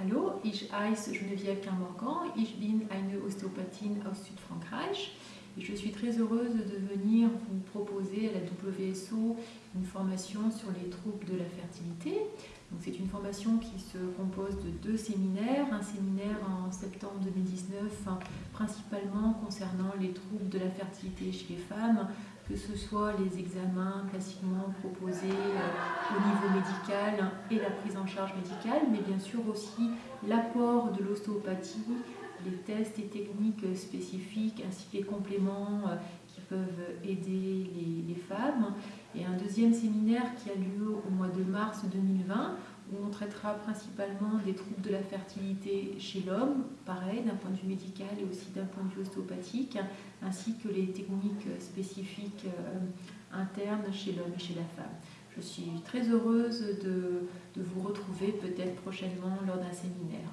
Hallo, ich heiße Geneviève Quinmorgan, ich bin eine Ostéopathin aus Südfrankreich et je suis très heureuse de venir vous proposer à la WSO une formation sur les troubles de la fertilité. C'est une formation qui se compose de deux séminaires, un séminaire en septembre 2019 principalement concernant les troubles de la fertilité chez les femmes, que ce soit les examens classiquement proposés au niveau médical et la prise en charge médicale, mais bien sûr aussi l'apport de l'ostéopathie, les tests et techniques spécifiques ainsi que les compléments euh, qui peuvent aider les, les, femmes. Et un deuxième séminaire qui a lieu au mois de mars 2020 où on traitera principalement des troubles de la fertilité chez l'homme, pareil d'un point de vue médical et aussi d'un point de vue ostéopathique, ainsi que les techniques spécifiques euh, internes chez l'homme et chez la femme. Je suis très heureuse de, vous retrouver peut-être prochainement lors d'un séminaire.